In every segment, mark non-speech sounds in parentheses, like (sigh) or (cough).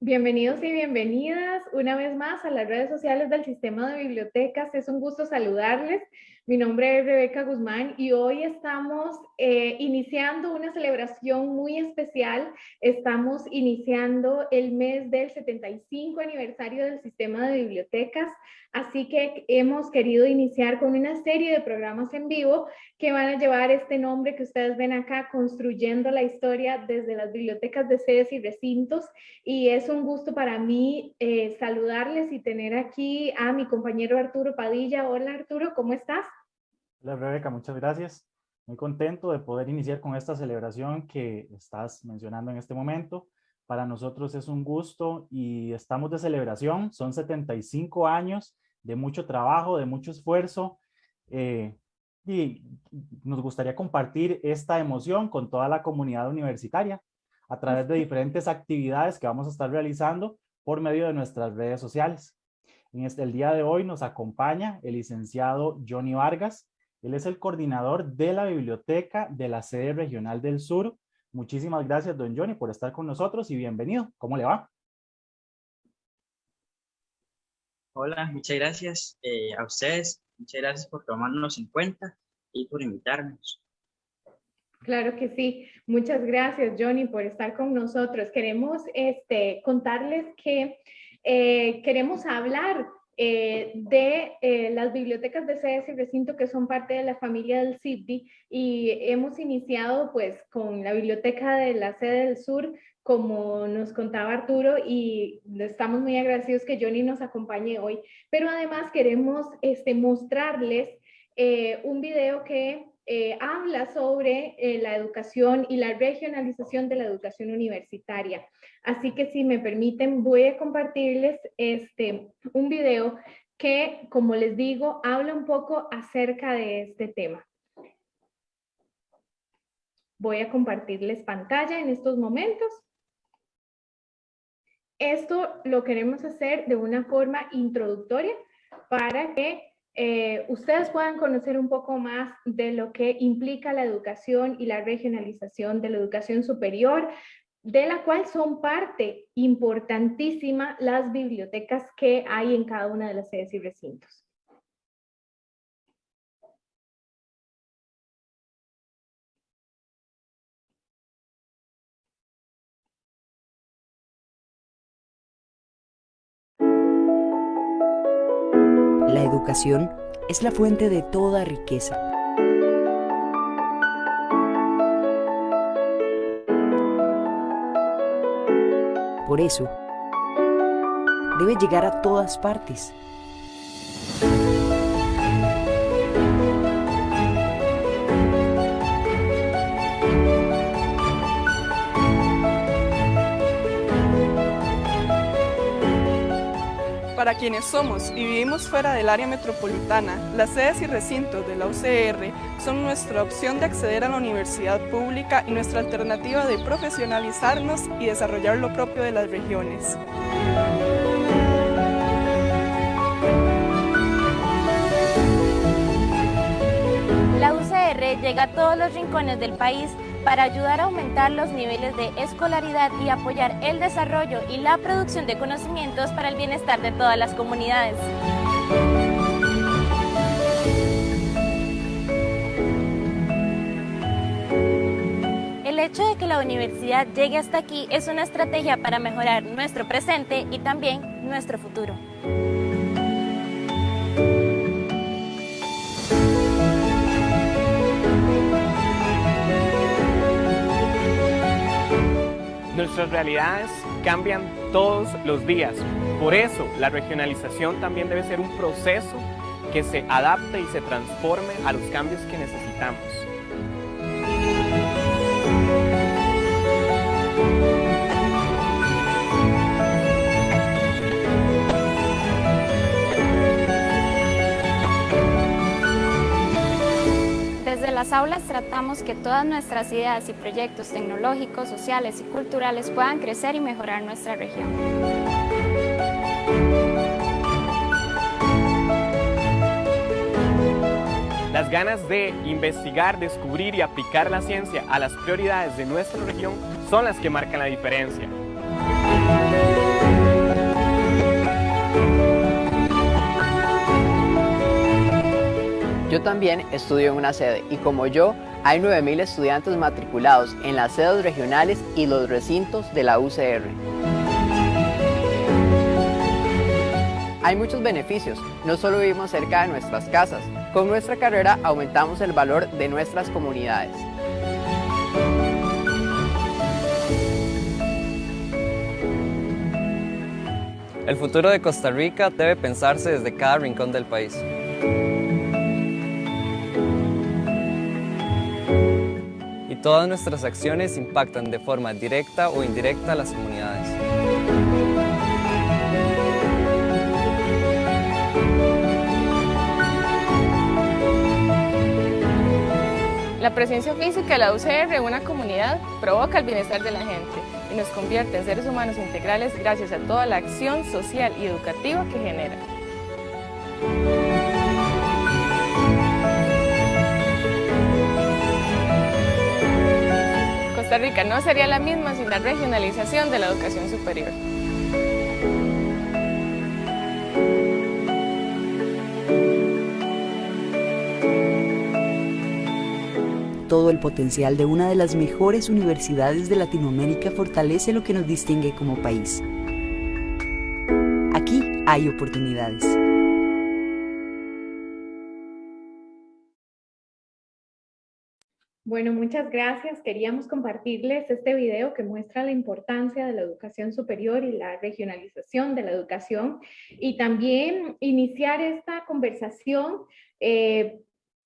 Bienvenidos y bienvenidas una vez más a las redes sociales del Sistema de Bibliotecas. Es un gusto saludarles. Mi nombre es Rebeca Guzmán y hoy estamos eh, iniciando una celebración muy especial. Estamos iniciando el mes del 75 aniversario del Sistema de Bibliotecas, así que hemos querido iniciar con una serie de programas en vivo que van a llevar este nombre que ustedes ven acá, construyendo la historia desde las bibliotecas de sedes y recintos. Y es un gusto para mí eh, saludarles y tener aquí a mi compañero Arturo Padilla. Hola Arturo, ¿cómo estás? Hola Rebeca, muchas gracias. Muy contento de poder iniciar con esta celebración que estás mencionando en este momento. Para nosotros es un gusto y estamos de celebración. Son 75 años de mucho trabajo, de mucho esfuerzo. Eh, y nos gustaría compartir esta emoción con toda la comunidad universitaria a través de diferentes actividades que vamos a estar realizando por medio de nuestras redes sociales. En este, el día de hoy nos acompaña el licenciado Johnny Vargas, él es el coordinador de la biblioteca de la sede regional del sur. Muchísimas gracias, don Johnny, por estar con nosotros y bienvenido. ¿Cómo le va? Hola, muchas gracias eh, a ustedes. Muchas gracias por tomarnos en cuenta y por invitarnos. Claro que sí. Muchas gracias, Johnny, por estar con nosotros. Queremos este, contarles que eh, queremos hablar eh, de eh, las bibliotecas de sedes y recinto que son parte de la familia del CIDI y hemos iniciado pues con la biblioteca de la sede del sur como nos contaba Arturo y estamos muy agradecidos que Johnny nos acompañe hoy, pero además queremos este, mostrarles eh, un video que eh, habla sobre eh, la educación y la regionalización de la educación universitaria. Así que si me permiten, voy a compartirles este, un video que, como les digo, habla un poco acerca de este tema. Voy a compartirles pantalla en estos momentos. Esto lo queremos hacer de una forma introductoria para que eh, ustedes puedan conocer un poco más de lo que implica la educación y la regionalización de la educación superior, de la cual son parte importantísima las bibliotecas que hay en cada una de las sedes y recintos. Educación es la fuente de toda riqueza. Por eso, debe llegar a todas partes Para quienes somos y vivimos fuera del área metropolitana, las sedes y recintos de la UCR son nuestra opción de acceder a la universidad pública y nuestra alternativa de profesionalizarnos y desarrollar lo propio de las regiones. La UCR llega a todos los rincones del país para ayudar a aumentar los niveles de escolaridad y apoyar el desarrollo y la producción de conocimientos para el bienestar de todas las comunidades. El hecho de que la universidad llegue hasta aquí es una estrategia para mejorar nuestro presente y también nuestro futuro. Nuestras realidades cambian todos los días. Por eso, la regionalización también debe ser un proceso que se adapte y se transforme a los cambios que necesitamos. Las aulas tratamos que todas nuestras ideas y proyectos tecnológicos, sociales y culturales puedan crecer y mejorar nuestra región. Las ganas de investigar, descubrir y aplicar la ciencia a las prioridades de nuestra región son las que marcan la diferencia. Yo también estudio en una sede y como yo, hay 9.000 estudiantes matriculados en las sedes regionales y los recintos de la UCR. Hay muchos beneficios, no solo vivimos cerca de nuestras casas, con nuestra carrera aumentamos el valor de nuestras comunidades. El futuro de Costa Rica debe pensarse desde cada rincón del país. Todas nuestras acciones impactan de forma directa o indirecta a las comunidades. La presencia física de la UCR en una comunidad provoca el bienestar de la gente y nos convierte en seres humanos integrales gracias a toda la acción social y educativa que genera. Costa Rica no sería la misma sin la regionalización de la educación superior. todo el potencial de una de las mejores universidades de Latinoamérica fortalece lo que nos distingue como país. Aquí hay oportunidades. Bueno, muchas gracias. Queríamos compartirles este video que muestra la importancia de la educación superior y la regionalización de la educación y también iniciar esta conversación eh,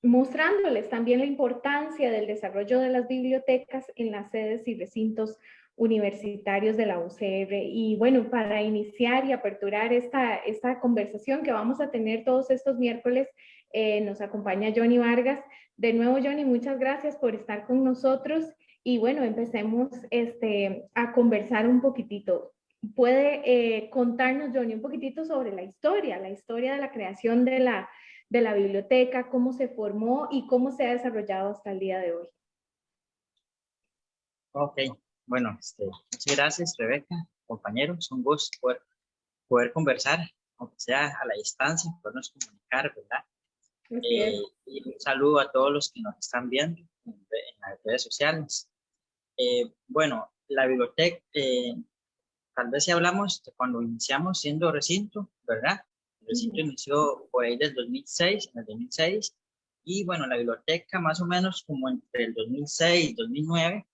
mostrándoles también la importancia del desarrollo de las bibliotecas en las sedes y recintos universitarios de la UCR. Y bueno, para iniciar y aperturar esta, esta conversación que vamos a tener todos estos miércoles, eh, nos acompaña Johnny Vargas. De nuevo, Johnny, muchas gracias por estar con nosotros. Y bueno, empecemos este, a conversar un poquitito. ¿Puede eh, contarnos, Johnny, un poquitito sobre la historia, la historia de la creación de la de la biblioteca, cómo se formó y cómo se ha desarrollado hasta el día de hoy. Ok, bueno, este, muchas gracias Rebeca, compañeros, un gusto poder, poder conversar, aunque sea a la distancia, podernos comunicar, ¿verdad? Eh, y un saludo a todos los que nos están viendo en, las redes sociales. Eh, bueno, la biblioteca, eh, tal vez si hablamos de cuando iniciamos siendo recinto, ¿verdad? El recinto inició por ahí del 2006, en el 2006, y bueno, la biblioteca más o menos como entre el 2006 y 2009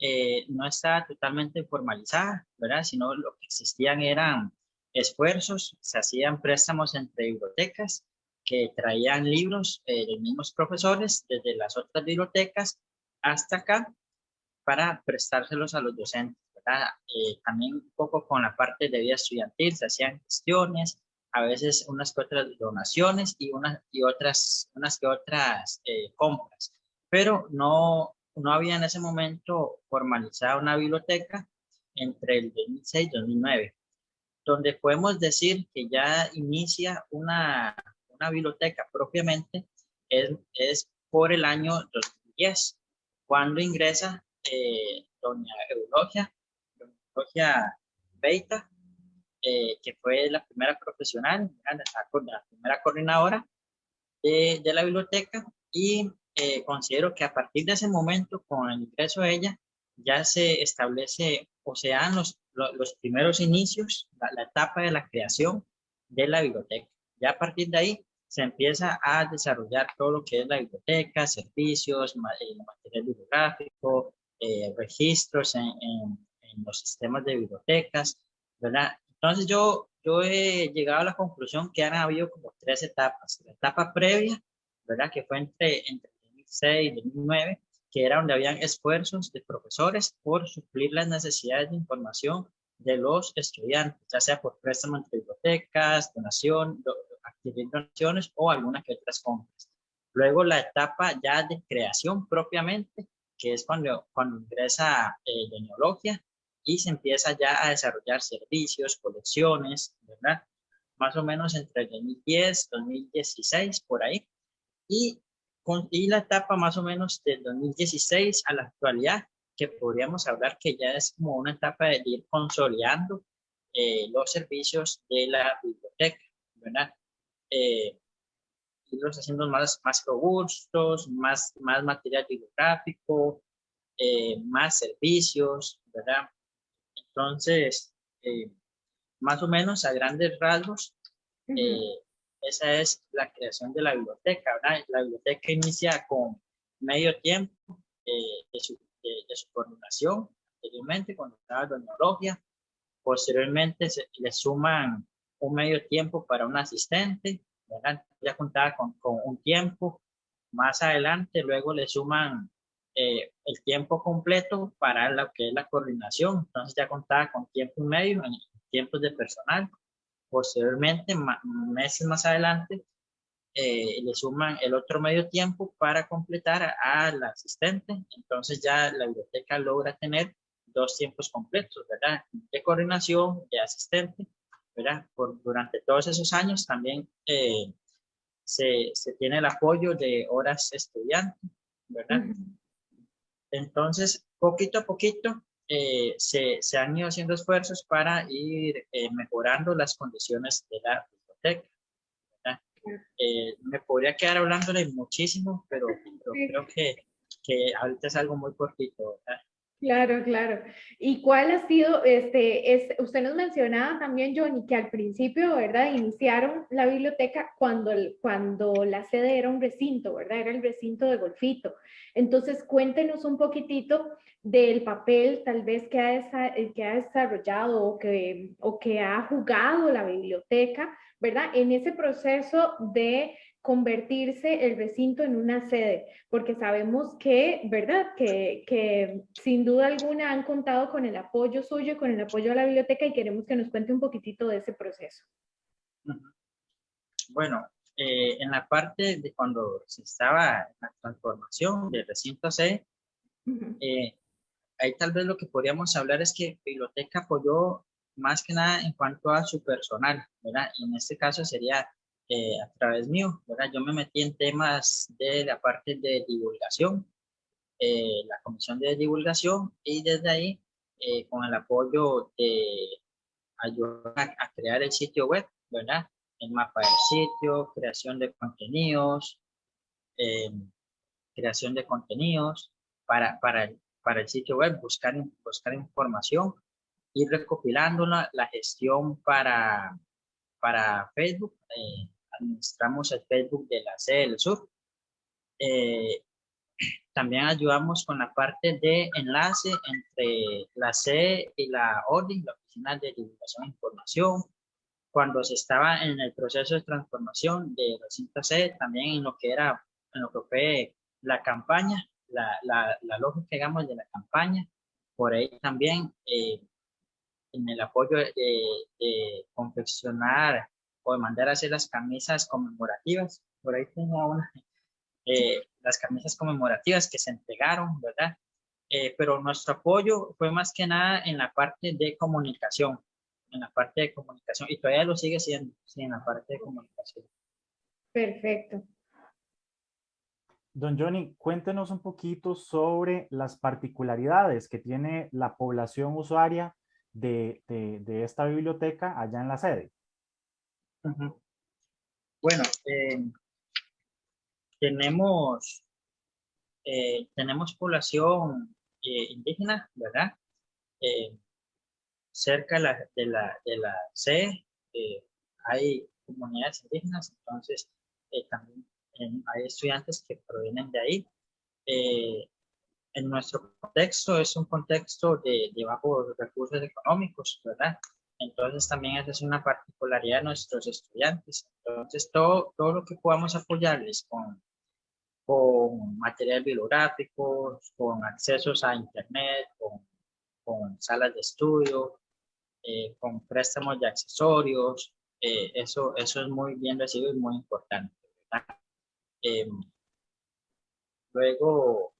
eh, no está totalmente formalizada, ¿verdad? Sino lo que existían eran esfuerzos, se hacían préstamos entre bibliotecas que traían libros de los mismos profesores desde las otras bibliotecas hasta acá para prestárselos a los docentes. Eh, también un poco con la parte de vida estudiantil, se hacían gestiones, a veces unas que otras donaciones y, unas, y otras, unas que otras eh, compras. Pero no, no había en ese momento formalizada una biblioteca entre el 2006 y 2009, donde podemos decir que ya inicia una, una biblioteca propiamente es, por el año 2010, cuando ingresa eh, doña Eulogia, doña Eulogia Beita, eh, que fue la primera profesional, la, primera coordinadora de, de la biblioteca y eh, considero que a partir de ese momento, con el ingreso de ella, ya se establece o se dan los, los, primeros inicios, la, etapa de la creación de la biblioteca. Ya a partir de ahí se empieza a desarrollar todo lo que es la biblioteca, servicios, eh, material bibliográfico, registros en, en, en, los sistemas de bibliotecas, ¿verdad? Entonces yo, yo he llegado a la conclusión que han habido como tres etapas. La etapa previa, ¿verdad? Que fue entre, entre 2006 y 2009, que era donde habían esfuerzos de profesores por suplir las necesidades de información de los estudiantes, ya sea por préstamo entre bibliotecas, donación, adquirir donaciones o algunas que otras compras. Luego la etapa ya de creación propiamente, que es cuando, cuando ingresa eh, de y se empieza ya a desarrollar servicios, colecciones, ¿verdad? Más o menos entre el 2010, 2016, por ahí. Y, con, y la etapa más o menos del 2016 a la actualidad, que podríamos hablar que ya es como una etapa de ir consolidando eh, los servicios de la biblioteca, ¿verdad? Eh, irlos haciendo más, más robustos, más, más material bibliográfico, eh, más servicios, ¿verdad? Entonces, eh, más o menos a grandes rasgos, eh, esa es la creación de la biblioteca, ¿verdad? La biblioteca inicia con medio tiempo de, su, de, su coordinación, anteriormente cuando estaba Doña Logia, posteriormente se, le suman un medio tiempo para un asistente, ¿verdad? ya contaba con, con un tiempo, más adelante luego le suman eh, el tiempo completo para lo que es la coordinación. Entonces ya contaba con tiempo y medio en tiempos de personal. Posteriormente, meses más adelante, eh, le suman el otro medio tiempo para completar al asistente. Entonces ya la biblioteca logra tener dos tiempos completos, ¿verdad? De coordinación, de asistente, ¿verdad? Por, durante todos esos años también eh, se, se, tiene el apoyo de horas estudiantes, ¿verdad? Entonces, poquito a poquito eh, se, se, han ido haciendo esfuerzos para ir mejorando las condiciones de la biblioteca. Eh, me podría quedar hablándole muchísimo, pero, creo que, que, ahorita es algo muy cortito. ¿verdad? Claro, claro. ¿Y cuál ha sido, este, es, usted nos mencionaba también, Johnny, que al principio, ¿verdad? Iniciaron la biblioteca cuando, cuando la sede era un recinto, ¿verdad? Era el recinto de Golfito. Entonces, cuéntenos un poquitito del papel tal vez que ha, que ha desarrollado o que, o que ha jugado la biblioteca, ¿verdad? En ese proceso de convertirse el recinto en una sede, porque sabemos que, ¿verdad? Que, que, sin duda alguna han contado con el apoyo suyo, con el apoyo de la biblioteca y queremos que nos cuente un poquitito de ese proceso. Bueno, eh, en la parte de cuando se estaba la transformación del recinto sede, eh, ahí tal vez lo que podríamos hablar es que biblioteca apoyó más que nada en cuanto a su personal, ¿verdad? Y en este caso sería eh, a través mío, ¿verdad? Yo me metí en temas de la parte de divulgación, eh, la comisión de divulgación y desde ahí, eh, con el apoyo de ayudar a, crear el sitio web, ¿verdad? El mapa del sitio, creación de contenidos, creación de contenidos para, para, para el sitio web, buscar, buscar información, ir recopilándola, la gestión para, para Facebook, administramos el Facebook de la sede del sur. Eh, también ayudamos con la parte de enlace entre la sede y la ODI, la Oficina de Divulgación e Información. Cuando se estaba en el proceso de transformación de recinto sede, también en lo que era, en lo que fue la campaña, la, la, la lógica, digamos, de la campaña. Por ahí también eh, en el apoyo de, de confeccionar o de mandar a hacer las camisas conmemorativas. Por ahí tengo una, eh, las camisas conmemorativas que se entregaron, ¿verdad? Eh, pero nuestro apoyo fue más que nada en la parte de comunicación, en la parte de comunicación, y todavía lo sigue siendo, sí, en la parte de comunicación. Perfecto. Don Johnny, cuéntenos un poquito sobre las particularidades que tiene la población usuaria de, de, esta biblioteca allá en la sede. Bueno, eh, tenemos, eh, tenemos población eh, indígena, ¿verdad? cerca de la, de la, de la C hay comunidades indígenas, entonces también hay estudiantes que provienen de ahí. En nuestro contexto es un contexto de, de bajos recursos económicos, ¿verdad? Entonces también esa es una particularidad de nuestros estudiantes. Entonces todo, todo lo que podamos apoyarles con, con material bibliográfico, con accesos a internet, con, con salas de estudio, eh, con préstamos de accesorios, eh, eso, eso es muy bien recibido y muy importante. Em, luego,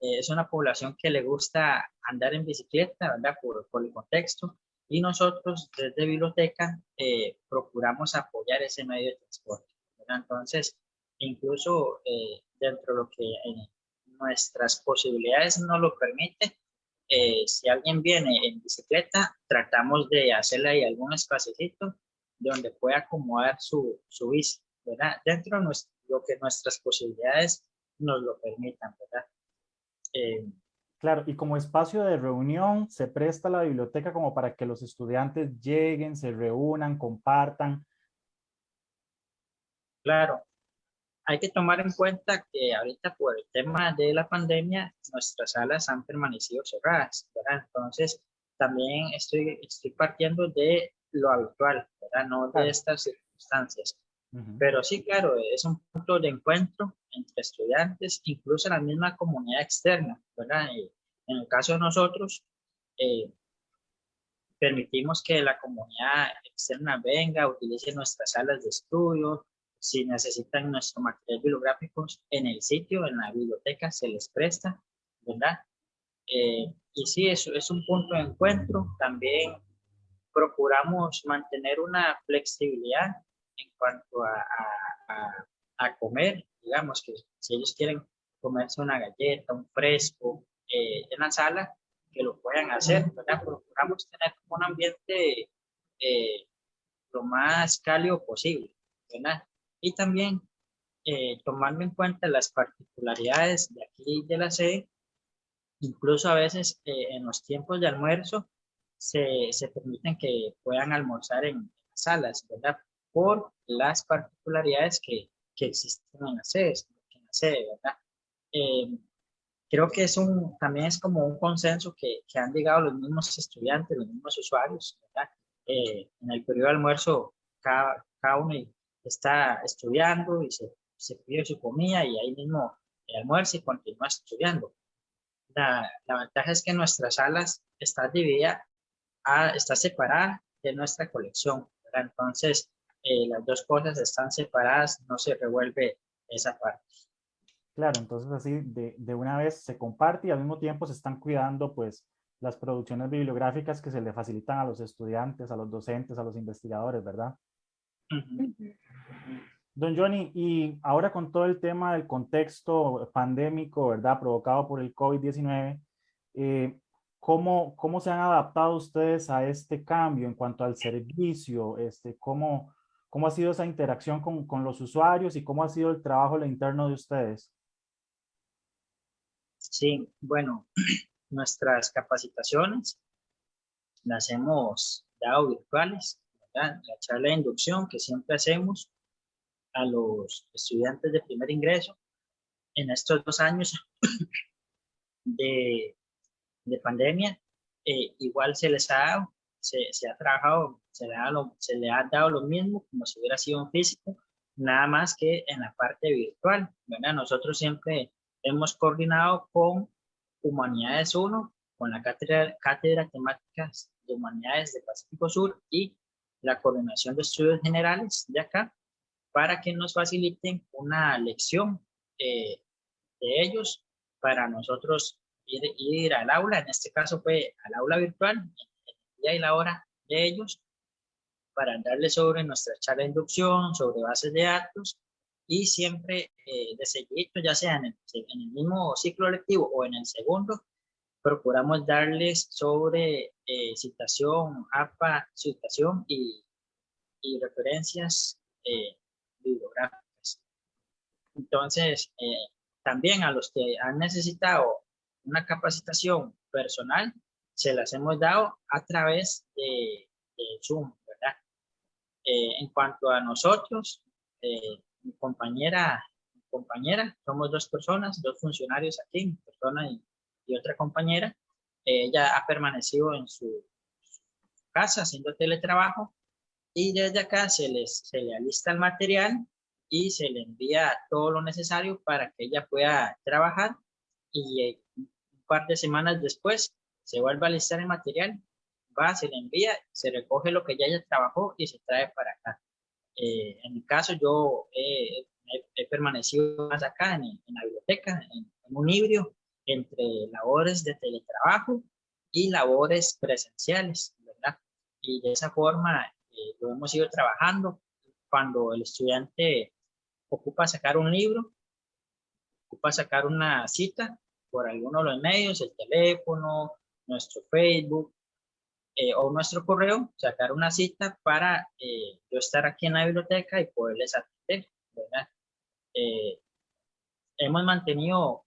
eh, es una población que le gusta andar en bicicleta, ¿verdad? Por, por el contexto y nosotros desde biblioteca eh, procuramos apoyar ese medio de transporte. Entonces, incluso eh, dentro de lo que nuestras posibilidades nos lo permite, eh, si alguien viene en bicicleta, tratamos de hacerle ahí algún espacito donde pueda acomodar su, su bici, ¿verdad? Dentro de lo que nuestras posibilidades nos lo permitan, ¿verdad? Eh, claro, y como espacio de reunión, se presta la biblioteca como para que los estudiantes lleguen, se reúnan, compartan. Claro, hay que tomar en cuenta que ahorita por el tema de la pandemia, nuestras salas han permanecido cerradas, ¿verdad? Entonces, también estoy, estoy partiendo de lo habitual, ¿verdad? No de estas circunstancias. Pero sí, claro, es un punto de encuentro entre estudiantes, incluso la misma comunidad externa, ¿verdad? en el caso de nosotros, eh, permitimos que la comunidad externa venga, utilice nuestras salas de estudio, si necesitan nuestro material bibliográfico en el sitio, en la biblioteca, se les presta, ¿verdad? Eh, y sí, eso es un punto de encuentro. También procuramos mantener una flexibilidad en cuanto a, a, comer, digamos que si ellos quieren comerse una galleta, un fresco eh, en la sala, que lo puedan hacer, ¿verdad? Procuramos tener un ambiente eh, lo más cálido posible, ¿verdad? Y también eh, tomando en cuenta las particularidades de aquí de la sede, incluso a veces en los tiempos de almuerzo se, se permiten que puedan almorzar en, salas, ¿verdad? Por las particularidades que, que existen en la sede, en la sede ¿verdad? Eh, creo que es un, también es como un consenso que, que han llegado los mismos estudiantes, los mismos usuarios, ¿verdad? Eh, en el periodo de almuerzo, cada, cada uno está estudiando y se, se pide su comida y ahí mismo almuerza y continúa estudiando. La, la, ventaja es que nuestras salas están divididas, está separada de nuestra colección, ¿verdad? Entonces, eh, las dos cosas están separadas, no se revuelve esa parte. Claro, entonces así de, de, una vez se comparte y al mismo tiempo se están cuidando pues las producciones bibliográficas que se le facilitan a los estudiantes, a los docentes, a los investigadores, ¿verdad? Don Johnny, y ahora con todo el tema del contexto pandémico, ¿verdad? Provocado por el COVID-19, eh, ¿cómo, ¿cómo se han adaptado ustedes a este cambio en cuanto al servicio? Este, ¿cómo, ¿Cómo ha sido esa interacción con, con los usuarios y cómo ha sido el trabajo interno de ustedes? Sí, bueno, (clears throat) nuestras capacitaciones las hemos dado virtuales, ¿verdad? la charla de inducción que siempre hacemos a los estudiantes de primer ingreso en estos dos años (clears throat) de, de pandemia, eh, igual se les ha dado se, ha trabajado, se le, ha se le ha dado lo mismo como si hubiera sido un físico, nada más que en la parte virtual. ¿verdad? Nosotros siempre hemos coordinado con Humanidades 1, con la cátedra, cátedra Temáticas de Humanidades de Pacífico Sur y la Coordinación de Estudios Generales de acá, para que nos faciliten una lección eh, de ellos para nosotros ir, ir, al aula, en este caso fue al aula virtual, y la hora de ellos para darles sobre nuestra charla de inducción, sobre bases de datos y siempre eh, de seguimiento, ya sea en el, en el, mismo ciclo lectivo o en el segundo, procuramos darles sobre eh, citación, APA, citación y, y referencias eh, bibliográficas. Entonces, eh, también a los que han necesitado una capacitación personal, se las hemos dado a través de, Zoom, ¿verdad? Eh, en cuanto a nosotros, eh, compañera, compañera, somos dos personas, dos funcionarios aquí, mi persona y, otra compañera. ella ha permanecido en su, casa haciendo teletrabajo y desde acá se, les, se le alista el material y se le envía todo lo necesario para que ella pueda trabajar y eh, un par de semanas después se vuelve a listar el material, va, se le envía, se recoge lo que ya ella trabajó y se trae para acá. Eh, en mi caso, yo he, permanecido más acá en, la biblioteca, en, un híbrido entre labores de teletrabajo y labores presenciales, ¿verdad? Y de esa forma eh, lo hemos ido trabajando. Cuando el estudiante ocupa sacar un libro, ocupa sacar una cita por alguno de los medios, el teléfono, nuestro Facebook eh, o nuestro correo, sacar una cita para eh, yo estar aquí en la biblioteca y poderles atender. Eh, hemos mantenido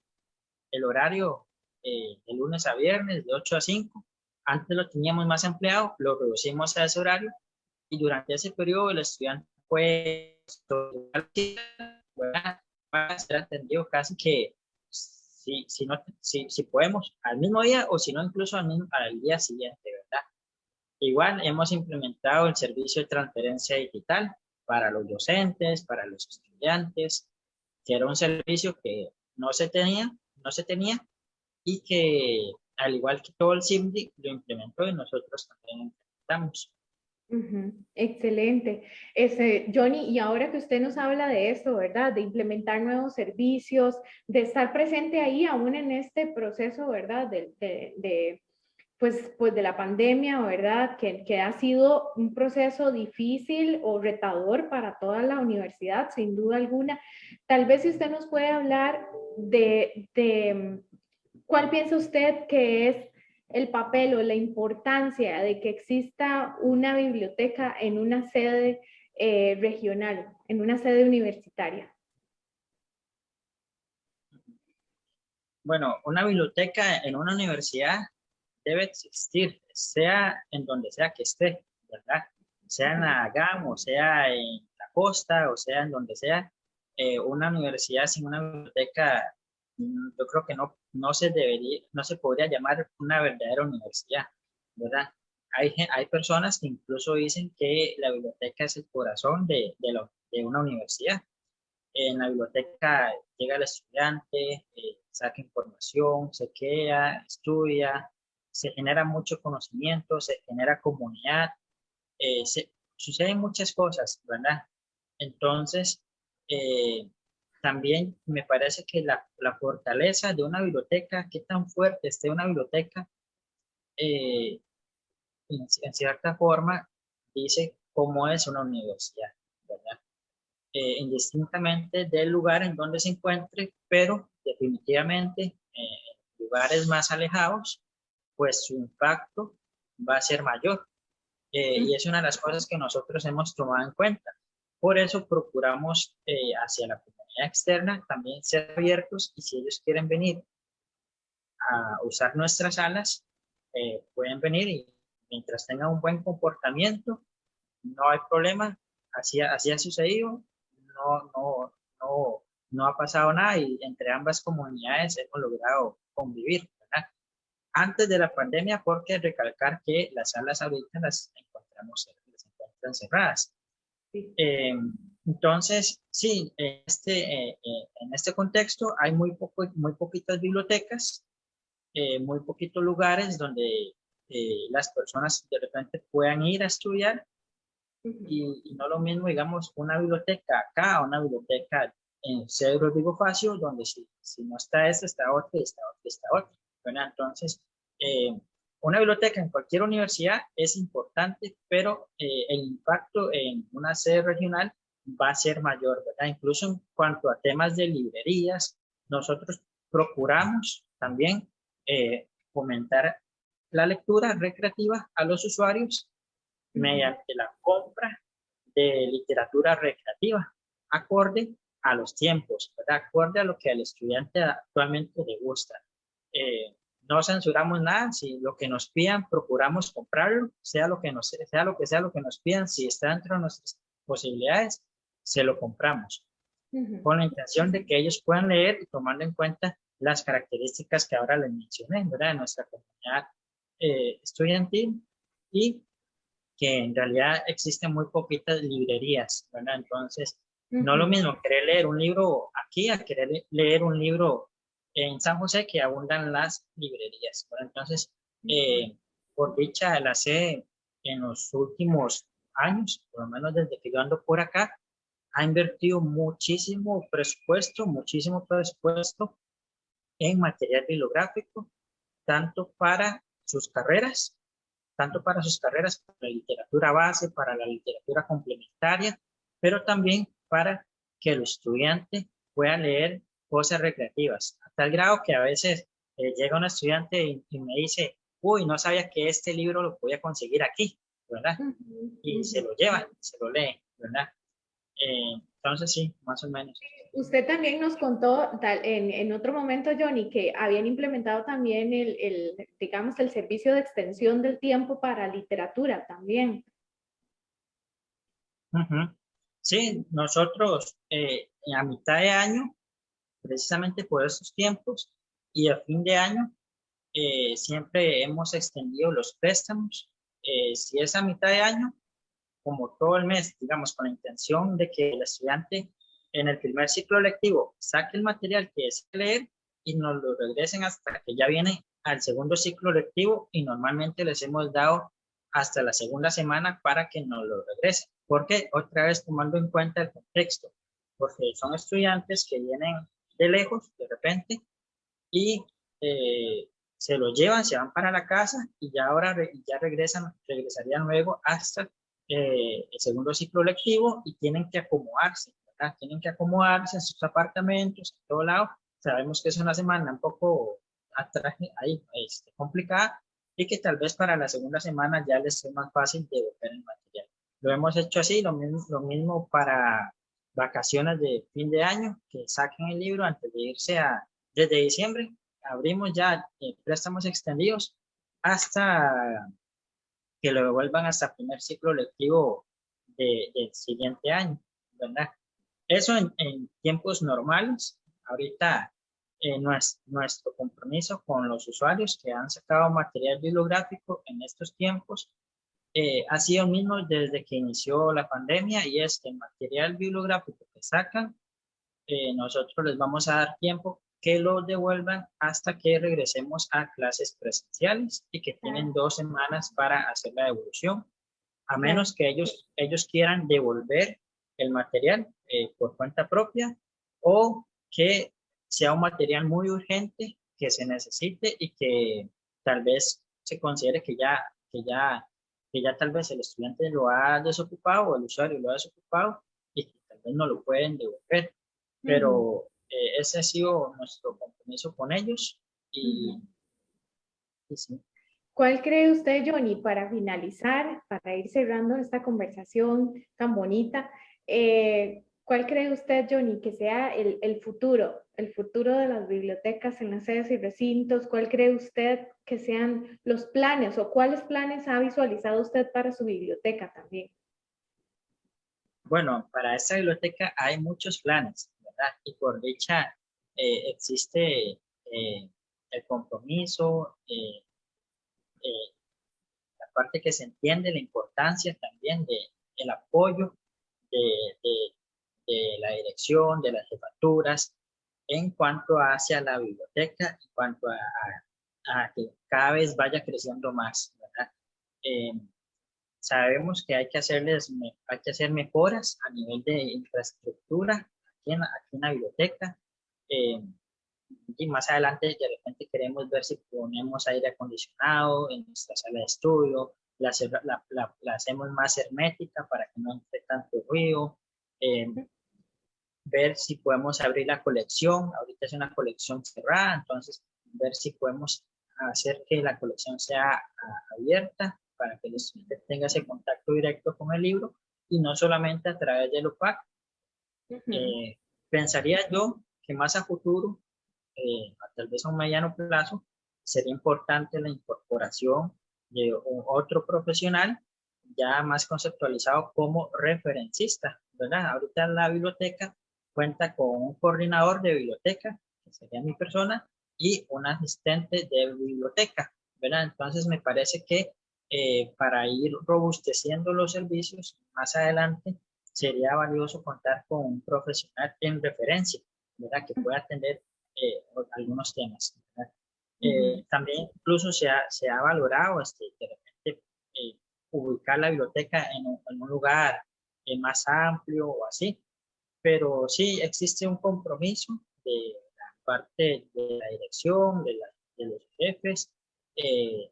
el horario eh, de lunes a viernes de 8 a 5. Antes lo teníamos más empleado, lo reducimos a ese horario y durante ese periodo el estudiante fue ser atendido casi que si, si, no, si, si podemos al mismo día o si no incluso al, mismo, al día siguiente, ¿verdad? Igual hemos implementado el servicio de transferencia digital para los docentes, para los estudiantes, que era un servicio que no se tenía, no se tenía y que al igual que todo el CIMDI lo implementó y nosotros también implementamos. Excelente. Ese, Johnny, y ahora que usted nos habla de esto, ¿verdad? De implementar nuevos servicios, de estar presente ahí aún en este proceso, ¿verdad? De, de, pues, pues de la pandemia, ¿verdad? Que, que, ha sido un proceso difícil o retador para toda la universidad, sin duda alguna. Tal vez si usted nos puede hablar de, de cuál piensa usted que es el papel o la importancia de que exista una biblioteca en una sede eh, regional, en una sede universitaria? Bueno, una biblioteca en una universidad debe existir, sea en donde sea que esté, ¿verdad? Sea en la GAM, o sea en la costa, o sea en donde sea, eh, una universidad sin una biblioteca yo creo que no, no, se debería, no se podría llamar una verdadera universidad, ¿verdad? Hay, hay personas que incluso dicen que la biblioteca es el corazón de, de, lo, de una universidad. En la biblioteca llega el estudiante, eh, saca información, se queda, estudia, se genera mucho conocimiento, se genera comunidad, eh, se, suceden muchas cosas, ¿verdad? Entonces, eh, también me parece que la, la, fortaleza de una biblioteca, qué tan fuerte esté una biblioteca, eh, en, cierta forma dice cómo es una universidad, ¿verdad? Indistintamente del lugar en donde se encuentre, pero definitivamente en lugares más alejados, pues su impacto va a ser mayor. Y es una de las cosas que nosotros hemos tomado en cuenta. Por eso procuramos hacia la externa también ser abiertos y si ellos quieren venir a usar nuestras salas, eh, pueden venir y mientras tengan un buen comportamiento, no hay problema, así, así ha sucedido, no, no, no, no ha pasado nada y entre ambas comunidades hemos logrado convivir. Antes de la pandemia, porque recalcar que las salas ahorita las encontramos, las encuentran cerradas. Eh, entonces, sí, este, eh, eh, en este contexto hay muy, poco, muy poquitas bibliotecas, eh, muy poquitos lugares donde las personas de repente puedan ir a estudiar y, no lo mismo, digamos, una biblioteca acá, una biblioteca en Cedro Digo Facio, donde si, si no está esta, está otra, está otra, está otra. Bueno, entonces, una biblioteca en cualquier universidad es importante, pero el impacto en una sede regional va a ser mayor, ¿verdad? Incluso en cuanto a temas de librerías, nosotros procuramos también eh, fomentar la lectura recreativa a los usuarios mediante la compra de literatura recreativa, acorde a los tiempos, ¿verdad? acorde a lo que al estudiante actualmente le gusta. Eh, no censuramos nada, si lo que nos pidan, procuramos comprarlo, sea lo que, nos, sea lo que sea lo que nos pidan, si está dentro de nuestras posibilidades, se lo compramos, con la intención de que ellos puedan leer y tomando en cuenta las características que ahora les mencioné, ¿verdad? De nuestra comunidad eh, estudiantil y que en realidad existen muy poquitas librerías, ¿verdad? Entonces, no lo mismo querer leer un libro aquí a querer leer un libro en San José que abundan las librerías, ¿verdad? Entonces, eh, por dicha, la C en los últimos años, por lo menos desde que yo ando por acá, ha invertido muchísimo presupuesto, muchísimo presupuesto en material bibliográfico, tanto para sus carreras, tanto para sus carreras, para la literatura base, para la literatura complementaria, pero también para que el estudiante pueda leer cosas recreativas, a tal grado que a veces eh, llega un estudiante y, me dice, uy, no sabía que este libro lo podía conseguir aquí, ¿verdad? Y se lo lleva, se lo lee, ¿verdad? Eh, Entonces sí, más o menos. Usted también nos contó en, en, otro momento, Johnny, que habían implementado también el, el, digamos, el servicio de extensión del tiempo para literatura también. Sí, nosotros eh, a mitad de año, precisamente por esos tiempos, y a fin de año, eh, siempre hemos extendido los préstamos. Eh, si es a mitad de año, como todo el mes, digamos, con la intención de que el estudiante en el primer ciclo lectivo saque el material que es leer y nos lo regresen hasta que ya viene al segundo ciclo lectivo y normalmente les hemos dado hasta la segunda semana para que nos lo regresen. Porque otra vez tomando en cuenta el contexto, porque son estudiantes que vienen de lejos de repente y eh, se lo llevan, se van para la casa y ya ahora ya regresan, regresarían luego hasta eh, el segundo ciclo lectivo y tienen que acomodarse, ¿verdad? Tienen que acomodarse en sus apartamentos, en todo lado. Sabemos que es una semana un poco atrás, ahí, este, complicada y que tal vez para la segunda semana ya les sea más fácil de devolver el material. Lo hemos hecho así, lo mismo, lo mismo para vacaciones de fin de año, que saquen el libro antes de irse a, desde diciembre, abrimos ya eh, préstamos extendidos hasta que lo devuelvan hasta el primer ciclo lectivo del siguiente año, ¿verdad? Eso en, tiempos normales. Ahorita eh, nuestro, compromiso con los usuarios que han sacado material bibliográfico en estos tiempos eh, ha sido el mismo desde que inició la pandemia y es que el material bibliográfico que sacan, eh, nosotros les vamos a dar tiempo que lo devuelvan hasta que regresemos a clases presenciales y que tienen dos semanas para hacer la devolución, a menos que ellos, ellos quieran devolver el material eh, por cuenta propia o que sea un material muy urgente que se necesite y que tal vez se considere que ya, que ya, que ya tal vez el estudiante lo ha desocupado o el usuario lo ha desocupado y que tal vez no lo pueden devolver. Pero eh, ese ha sido nuestro compromiso con ellos y, ¿Cuál cree usted, Johnny, para finalizar, para ir cerrando esta conversación tan bonita, eh, cuál cree usted, Johnny, que sea el, el, futuro, el futuro de las bibliotecas en las sedes y recintos? ¿Cuál cree usted que sean los planes o cuáles planes ha visualizado usted para su biblioteca también? Bueno, para esta biblioteca hay muchos planes. Y por dicha eh, existe eh, el compromiso, eh, la parte que se entiende, la importancia también de, el apoyo de, la dirección, de las jefaturas, en cuanto hacia la biblioteca, en cuanto a, que cada vez vaya creciendo más. sabemos que hay que, hacerles, hay que hacer mejoras a nivel de infraestructura, aquí en, la biblioteca. Eh, y más adelante de repente queremos ver si ponemos aire acondicionado en nuestra sala de estudio, la, la, hacemos más hermética para que no entre tanto ruido, eh, ver si podemos abrir la colección, ahorita es una colección cerrada, entonces ver si podemos hacer que la colección sea abierta para que el estudiante tenga ese contacto directo con el libro y no solamente a través del OPAC, eh, pensaría yo que más a futuro, eh, tal vez a un mediano plazo, sería importante la incorporación de otro profesional ya más conceptualizado como referencista, ¿verdad? Ahorita la biblioteca cuenta con un coordinador de biblioteca, que sería mi persona, y un asistente de biblioteca, ¿verdad? Entonces me parece que eh, para ir robusteciendo los servicios más adelante, sería valioso contar con un profesional en referencia, ¿verdad? Que pueda atender eh, algunos temas. Eh, también incluso se ha, se ha valorado este, de repente eh, ubicar la biblioteca en un, lugar más amplio o así, pero sí existe un compromiso de la parte de la dirección, de, de los jefes, en,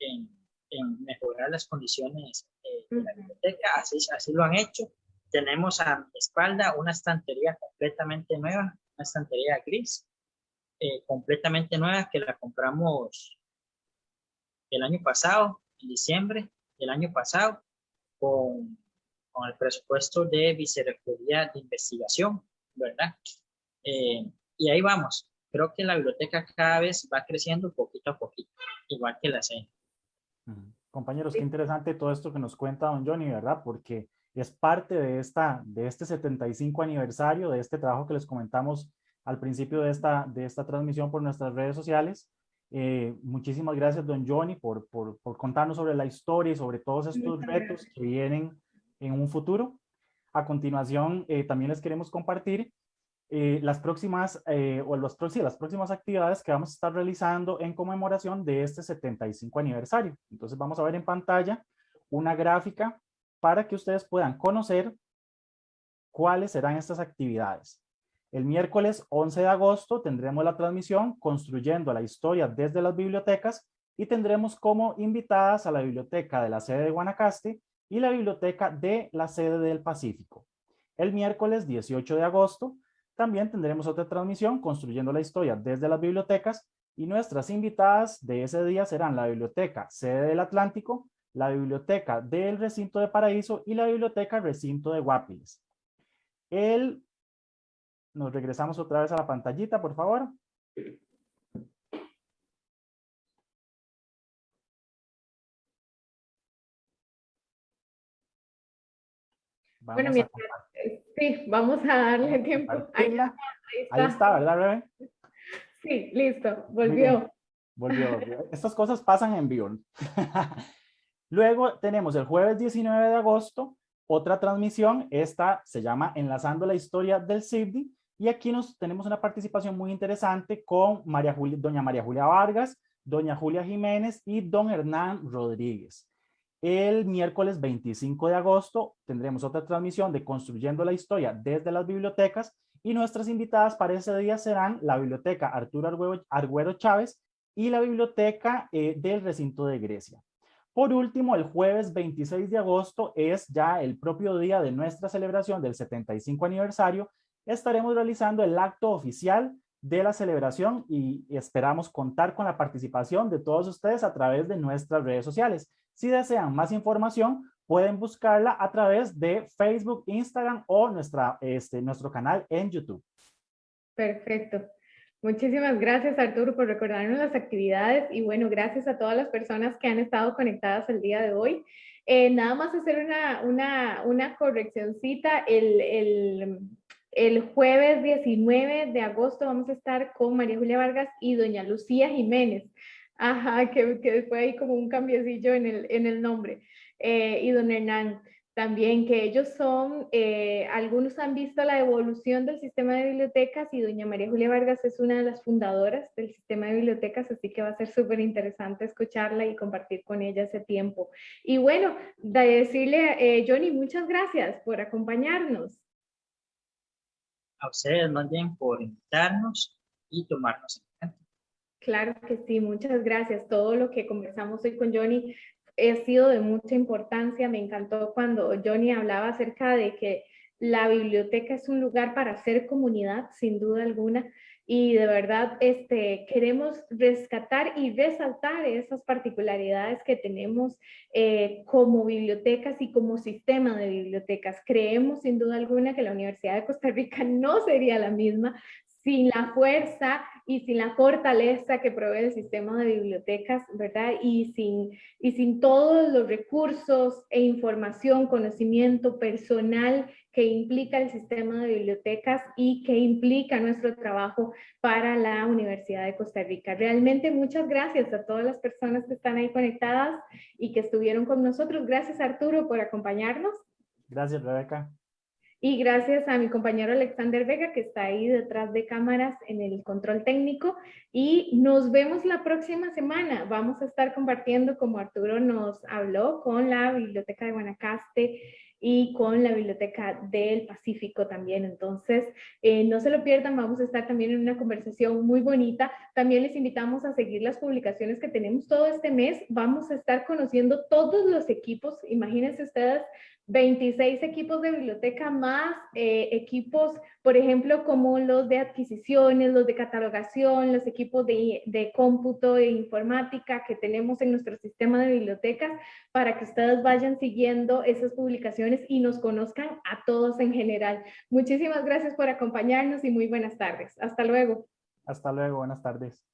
en, en, mejorar las condiciones la biblioteca, así, así lo han hecho. Tenemos a mi espalda una estantería completamente nueva, una estantería gris, eh, completamente nueva que la compramos el año pasado, en diciembre del año pasado, con, con el presupuesto de Vicerrectoría de Investigación, ¿verdad? Eh, y ahí vamos. Creo que la biblioteca cada vez va creciendo poquito a poquito, igual que la CEN. Compañeros, qué interesante todo esto que nos cuenta don Johnny, ¿verdad? Porque es parte de, esta, de este 75 aniversario, de este trabajo que les comentamos al principio de esta, de esta transmisión por nuestras redes sociales. Eh, muchísimas gracias, don Johnny, por, por, por, contarnos sobre la historia y sobre todos estos retos que vienen en un futuro. A continuación, eh, también les queremos compartir eh, las próximas o los, sí, las próximas actividades que vamos a estar realizando en conmemoración de este 75 aniversario. Entonces vamos a ver en pantalla una gráfica para que ustedes puedan conocer cuáles serán estas actividades. El miércoles 11 de agosto tendremos la transmisión Construyendo la Historia desde las Bibliotecas y tendremos como invitadas a la Biblioteca de la sede de Guanacaste y la Biblioteca de la sede del Pacífico. El miércoles 18 de agosto también tendremos otra transmisión Construyendo la Historia desde las Bibliotecas y nuestras invitadas de ese día serán la Biblioteca Sede del Atlántico, la Biblioteca del Recinto de Paraíso y la Biblioteca Recinto de Guapiles. El, nos regresamos otra vez a la pantallita, por favor. Bueno, sí, vamos a darle tiempo. Ahí, está. Ahí está, ¿verdad, Rebe? Sí, listo, volvió. Volvió, (laughs) volvió. Estas cosas pasan en vivo. (laughs) Luego tenemos el jueves 19 de agosto, otra transmisión, esta se llama Enlazando la Historia del CIBDI, y aquí nos tenemos una participación muy interesante con María Julia, doña María Julia Vargas, doña Julia Jiménez y don Hernán Rodríguez. El miércoles 25 de agosto tendremos otra transmisión de Construyendo la Historia desde las bibliotecas y nuestras invitadas para ese día serán la Biblioteca Arturo Argüero Chávez y la Biblioteca eh, del Recinto de Grecia. Por último, el jueves 26 de agosto es ya el propio día de nuestra celebración del 75 aniversario. Estaremos realizando el acto oficial de la celebración y esperamos contar con la participación de todos ustedes a través de nuestras redes sociales. Si desean más información, pueden buscarla a través de Facebook, Instagram o nuestra, este, nuestro canal en YouTube. Perfecto. Muchísimas gracias Arturo por recordarnos las actividades y bueno, gracias a todas las personas que han estado conectadas el día de hoy. Eh, nada más hacer una, una, una el, el, el, jueves 19 de agosto vamos a estar con María Julia Vargas y doña Lucía Jiménez. Ajá, que, que fue ahí como un cambiecillo en el, en el nombre. Eh, y don Hernán también que ellos son, eh, algunos han visto la evolución del sistema de bibliotecas y doña María Julia Vargas es una de las fundadoras del sistema de bibliotecas, así que va a ser súper interesante escucharla y compartir con ella ese tiempo. Y bueno, de decirle, eh, Johnny, muchas gracias por acompañarnos. A ustedes más bien por invitarnos y tomarnos. Claro que sí, muchas gracias. Todo lo que conversamos hoy con Johnny ha sido de mucha importancia. Me encantó cuando Johnny hablaba acerca de que la biblioteca es un lugar para hacer comunidad, sin duda alguna, y de verdad este, queremos rescatar y resaltar esas particularidades que tenemos eh, como bibliotecas y como sistema de bibliotecas. Creemos sin duda alguna que la Universidad de Costa Rica (laughs) no sería la misma sin la fuerza y sin la fortaleza que provee el sistema de bibliotecas, ¿verdad? Y sin, y sin todos los recursos e información, conocimiento personal que implica el sistema de bibliotecas y que implica nuestro trabajo para la Universidad de Costa Rica. Realmente muchas gracias a todas las personas que están ahí conectadas y que estuvieron con nosotros. Gracias Arturo por acompañarnos. Gracias Rebeca. Y gracias a mi compañero Alexander Vega, que está ahí detrás de cámaras en el control técnico. Y nos vemos la próxima semana. Vamos a estar compartiendo, como Arturo nos habló, con la Biblioteca de Guanacaste y con la Biblioteca del Pacífico también. Entonces, eh, no se lo pierdan, vamos a estar también en una conversación muy bonita. También les invitamos a seguir las publicaciones que tenemos todo este mes. Vamos a estar conociendo todos los equipos. Imagínense ustedes 26 equipos de biblioteca más eh, equipos, por ejemplo, como los de adquisiciones, los de catalogación, los equipos de, de cómputo e informática que tenemos en nuestro sistema de bibliotecas para que ustedes vayan siguiendo esas publicaciones y nos conozcan a todos en general. Muchísimas gracias por acompañarnos y muy buenas tardes. Hasta luego. Hasta luego, buenas tardes.